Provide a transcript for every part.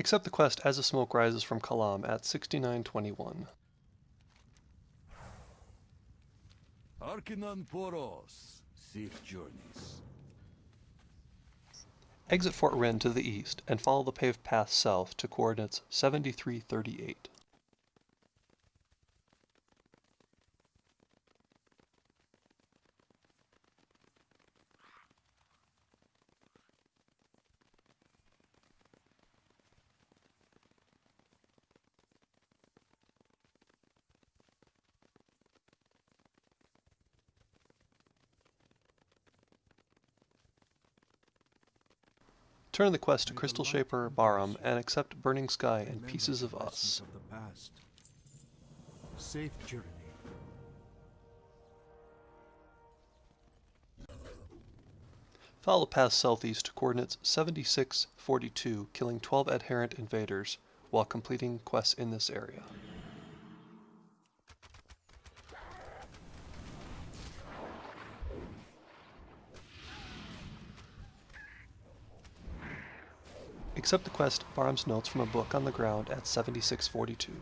Accept the quest as the smoke rises from Kalam at 6921. Archenon Poros. Safe journeys. Exit Fort Wrynn to the east and follow the paved path south to coordinates 7338. Turn the quest to Crystal Shaper Barum and accept Burning Sky and Pieces of Us. Of the past. Safe journey. Follow path southeast to coordinates 7642, killing 12 adherent invaders while completing quests in this area. Accept the quest Barum's Notes from a book on the ground at 7642.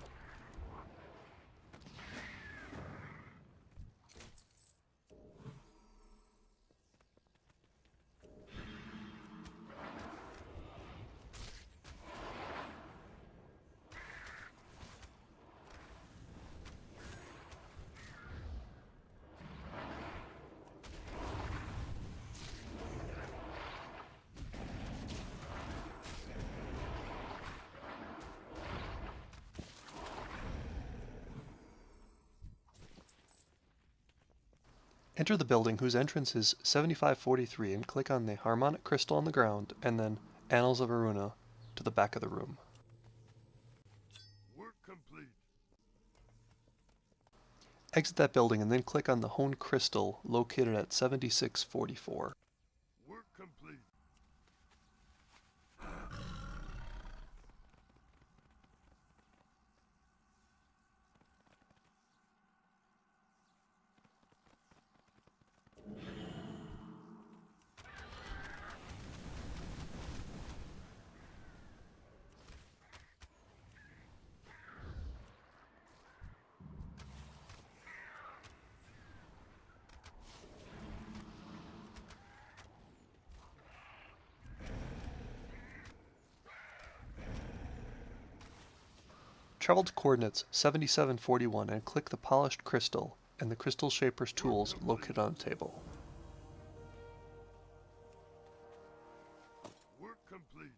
Enter the building whose entrance is 7543 and click on the harmonic crystal on the ground and then Annals of Aruuna to the back of the room. Work complete. Exit that building and then click on the Hone Crystal located at 7644. Work complete. Travel to coordinates 7741 and click the Polished Crystal and the Crystal Shaper's tools located on the table. Work complete.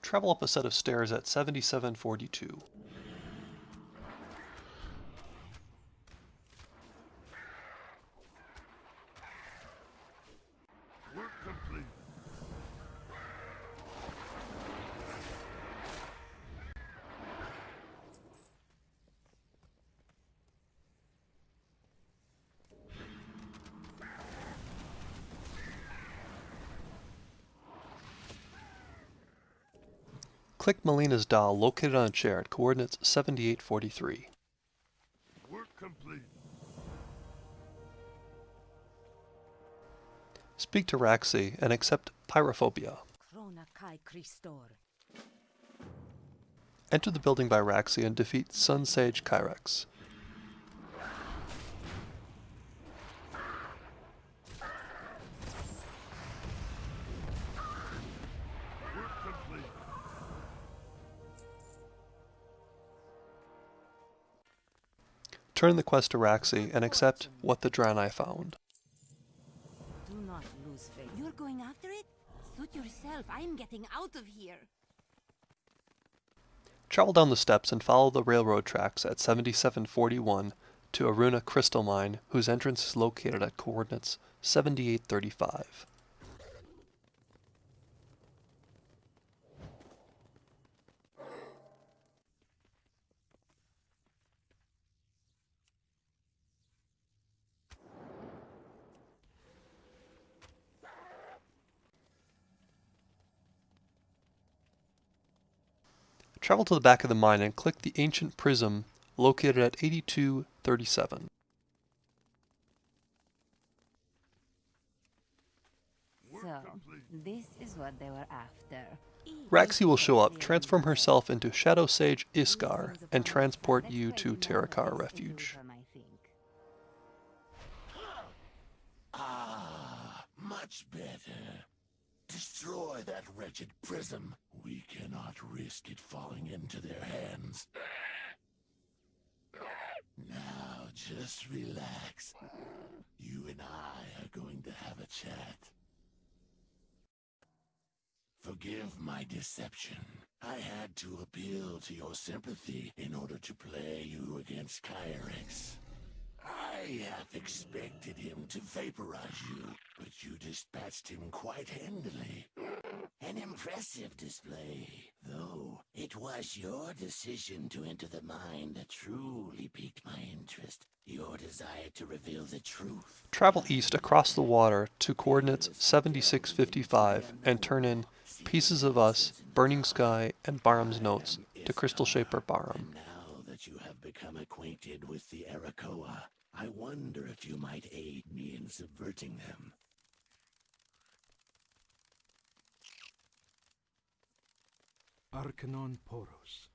Travel up a set of stairs at 7742. Work complete. Click Melina's doll located on a chair at coordinates 7843. Work complete. Speak to Raxi and accept Pyrophobia. Krona ki cristorr. Enter the building by Raxi and defeat Sun Sage Kyrex. Turn the quest to Raxi and accept what the Draenei found. Do not lose faith. You're going after it? Suit yourself. I'm getting out of here. Travel down the steps and follow the railroad tracks at 7741 to Aruuna Crystal Mine, whose entrance is located at coordinates 7835. Travel to the back of the mine and click the ancient prism located at 8237. This is what they were after. Raxi will show up, transform herself into Shadow Sage Iskar, and transport you to Terokkar Refuge. Ah, much better. Destroy that wretched prism. We cannot risk it falling into their hands. Now, just relax. You and I are going to have a chat. Forgive my deception. I had to appeal to your sympathy in order to play you against Kyrex. I half expected him to vaporize you, but you dispatched him quite handily. An impressive display, though it was your decision to enter the mine that truly piqued my interest. Your desire to reveal the truth. Travel east across the water to coordinates 7655 and turn in Pieces of Us, Burning Sky, and Barum's Notes to Crystal Shaper Barum. Now that you have become acquainted with the Arakkoa, I wonder if you might aid me in subverting them. Archenon Poros.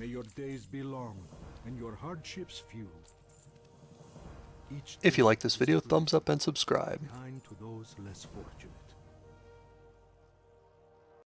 May your days be long and your hardships few. Each If you like this video, thumbs up and subscribe.